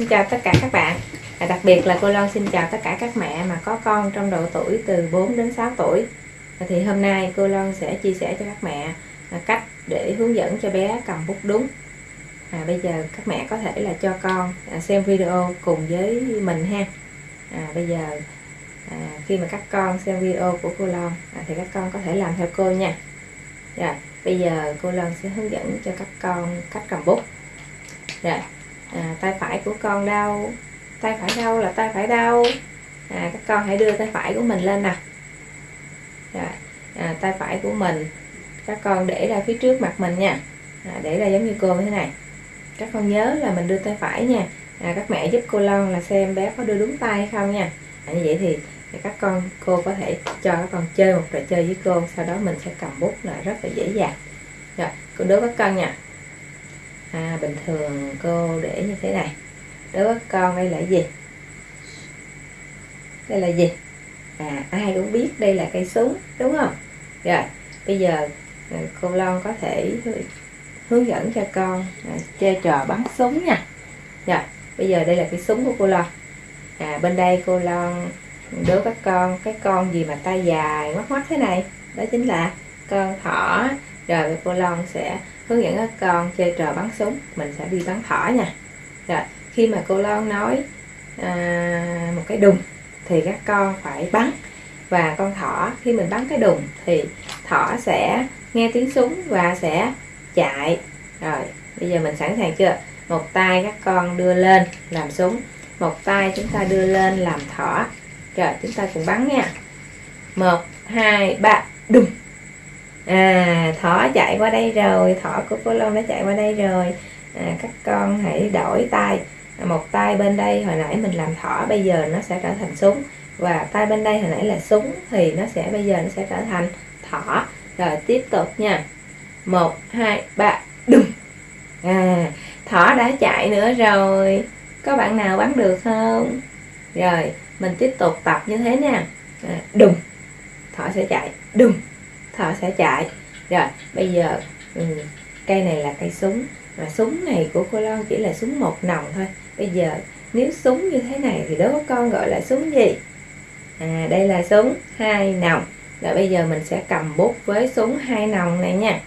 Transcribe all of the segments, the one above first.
Xin chào tất cả các bạn. À, Đặc biệt là cô Loan xin chào tất cả các mẹ mà có con trong độ tuổi từ 4 đến 6 tuổi. À, Thì hôm nay cô Loan sẽ chia sẻ cho các mẹ à, cách để hướng dẫn cho bé cầm bút đúng. À, Bây giờ các mẹ có thể là cho con à, xem video cùng với mình ha. À, Bây giờ à, khi mà các con xem video của cô Loan à, thì các con có thể làm theo cô nha. Rồi bây giờ cô Loan sẽ hướng dẫn cho các con cách cầm bút. Rồi à, tay phải của con đau. Tay phải đau là tay phải đau. À, các con hãy đưa tay phải của mình lên nè. Rồi, à, tay phải của mình các con để ra phía trước mặt mình nha. À, để ra giống như cô như thế này. Các con nhớ là mình đưa tay phải nha. À, các mẹ giúp cô Lon là xem bé có đưa đúng tay hay không nha. À, như vậy thì các con cô có thể cho các con chơi một trò chơi với cô. Sau đó mình sẽ cầm bút là rất là dễ dàng. Rồi cô đố các con nha à, bình thường cô để như thế này. Đối với con đây là gì? Đây là gì? À ai cũng biết đây là cây súng đúng không? Rồi bây giờ à, cô Lon có thể hướng dẫn cho con à, chơi trò bắn súng nha. Rồi bây giờ đây là cái súng của cô Lon à bên đây cô Lon đố các con cái con gì mà tay dài mắt mắt thế này? Đó chính là con thỏ rồi cô Lon sẽ hướng dẫn các con chơi trò bắn súng. Mình sẽ đi bắn thỏ nha. Rồi khi mà cô Lon nói à, một cái đùng thì các con phải bắn. Và con thỏ khi mình bắn cái đùng thì thỏ sẽ nghe tiếng súng và sẽ chạy. Rồi bây giờ mình sẵn sàng chưa? Một tay các con đưa lên làm súng. Một tay chúng ta đưa lên làm thỏ. Rồi chúng ta cùng bắn nha. Một hai ba đùng à thỏ chạy qua đây rồi thỏ của cô Long đã chạy qua đây rồi. À, các con hãy đổi tay. Một tay bên đây hồi nãy mình làm thỏ bây giờ nó sẽ trở thành súng. Và tay bên đây hồi nãy là súng thì nó sẽ bây giờ nó sẽ trở thành thỏ. Rồi tiếp tục nha. Một hai ba đùng. À thỏ đã chạy nữa rồi. Có bạn nào bắn được không? Rồi mình tiếp tục tập như thế nha. À, đùng. Thỏ sẽ chạy. Đùng thợ sẽ chạy. Rồi bây giờ um, cây này là cây súng. Mà súng này của cô Loan chỉ là súng một nòng thôi. Bây giờ nếu súng như thế này thì đối với con gọi là súng gì? À đây là súng hai nòng. Rồi bây giờ mình sẽ cầm bút với súng hai nòng này nha.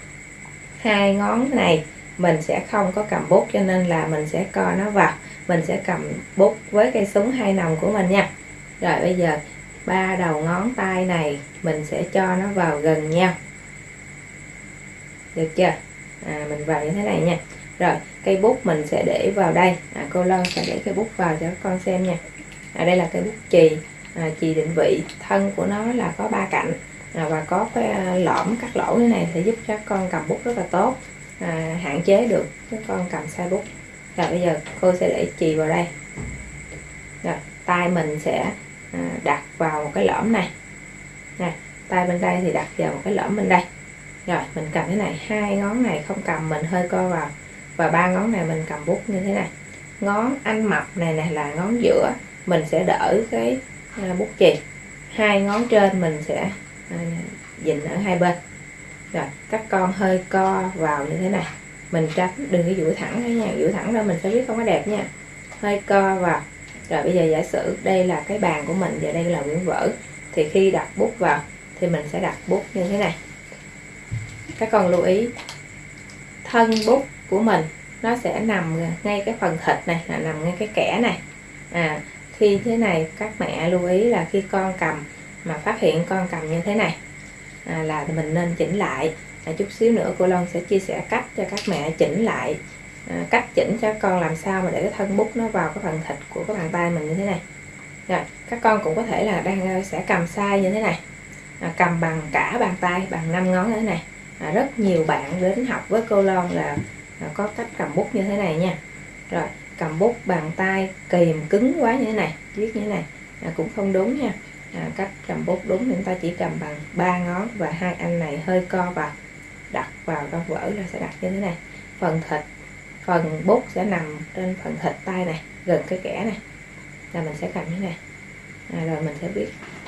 Hai ngón này mình sẽ không có cầm bút cho nên là mình sẽ co nó vào. Mình sẽ cầm bút với cây súng hai nòng của mình nha. Rồi bây giờ ba đầu ngón tay này mình sẽ cho nó vào gần nhau. Được chưa? À, mình vào như thế này nha. Rồi cây bút mình sẽ để vào đây. À, cô Lân sẽ để cây bút vào cho các con xem nha. À, đây là cây bút chì. À, chì định vị. Thân của nó là có ba cạnh. À, và có cái à, lõm cắt lỗ như này sẽ giúp cho các con cầm bút rất là tốt. À, hạn chế được các con cầm sai bút. Rồi bây giờ cô sẽ để chì vào đây. Rồi tay mình sẽ À, đặt vào một cái lõm này. Nè, tay bên đây thì đặt vào một cái lõm bên đây. Rồi, mình cầm thế này, hai ngón này không cầm, mình hơi co vào. Và ba ngón này mình cầm bút như thế này. Ngón anh mập này này là ngón giữa, mình sẽ đỡ cái à, bút chì. Hai ngón trên mình sẽ dình dịnh ở hai bên. Rồi, các con hơi co vào như thế này. Mình tránh, đừng có duỗi thẳng đấy nha, duỗi thẳng ra mình sẽ biết không có đẹp nha. Hơi co vào rồi bây giờ giả sử đây là cái bàn của mình và đây là quyển vở thì khi đặt bút vào thì mình sẽ đặt bút như thế này. Các con lưu ý thân bút của mình nó sẽ nằm ngay cái phần thịt này là nằm ngay cái kẻ này. À khi thế này các mẹ lưu ý là khi con cầm mà phát hiện con cầm như thế này à, là mình nên chỉnh lại. À, chút xíu nữa cô Long sẽ chia sẻ cách cho các mẹ chỉnh lại à, cách chỉnh cho con làm sao mà để cái thân bút nó vào cái phần thịt của cái bàn tay mình như thế này. Rồi các con cũng có thể là đang ờ, sẽ cầm sai như thế này. À, cầm bằng cả bàn tay bằng năm ngón như thế này. À, rất nhiều bạn đến học với cô Lon là à, có cách cầm bút như thế này nha. Rồi cầm bút bàn tay kìm cứng quá như thế này viết như thế này. À, cũng không đúng nha. À, cách cầm bút đúng thì chúng ta chỉ cầm bằng ba ngón và hai anh này hơi co vào đặt vào trong vở là sẽ đặt như thế này. Phần thịt phần bút sẽ nằm trên phần thịt tay này gần cái kẻ này. Là mình sẽ cầm như này. À, rồi mình sẽ biết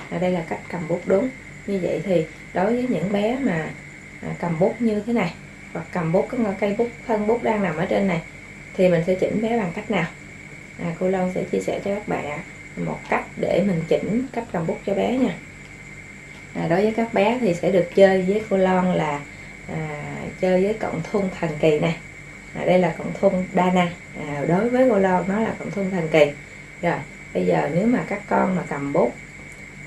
à, đây là cách cầm bút đúng. Như vậy thì đối với những bé mà à, cầm bút như thế này hoặc cầm bút cái cây bút thân bút đang nằm ở trên này thì mình sẽ chỉnh bé bằng cách nào? À, cô Loan sẽ chia sẻ cho các bạn một cách để mình chỉnh cách cầm bút cho bé nha. À, đối với các bé thì sẽ được chơi với cô Loan là à, chơi với cộng thun thần kỳ này à, đây là cộng thun Dana à, đối với cô lo nó là cộng thun thần kỳ. Rồi bây giờ nếu mà các con mà cầm bút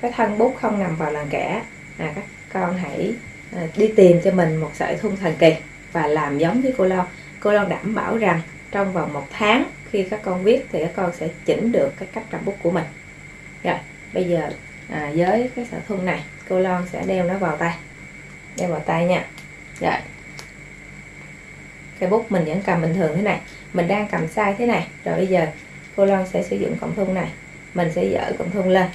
cái thân bút không nằm vào làn kẻ à, các con hãy à, đi tìm cho mình một sợi thun thần kỳ và làm giống với cô lo cô lo đảm bảo rằng trong vòng một tháng khi các con viết thì các con sẽ chỉnh được cái cách cầm bút của mình. Rồi bây giờ à, với cái sợi thun này cô lo sẽ đeo nó vào tay. Đeo vào tay nha. Rồi cây bút mình vẫn cầm bình thường thế này mình đang cầm sai thế này. Rồi bây giờ cô Loan sẽ sử dụng cọng thun này mình sẽ dỡ cọng thun lên.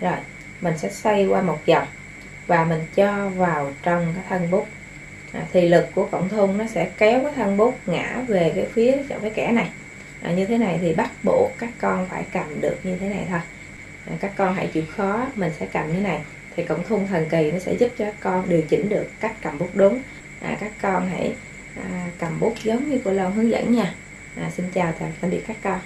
Rồi mình sẽ xoay qua một vòng và mình cho vào trong cái thân bút. À, thì lực của cọng thun nó sẽ kéo cái thân bút ngã về cái phía chỗ cái kẻ này. À, như thế này thì bắt buộc các con phải cầm được như thế này thôi. À, các con hãy chịu khó mình sẽ cầm như này. Thì cộng thun thần kỳ nó sẽ giúp cho các con điều chỉnh được cách cầm bút đúng. À, các con hãy à, cầm bút giống như cô Loan hướng dẫn nha. À, xin chào tạm biệt các con.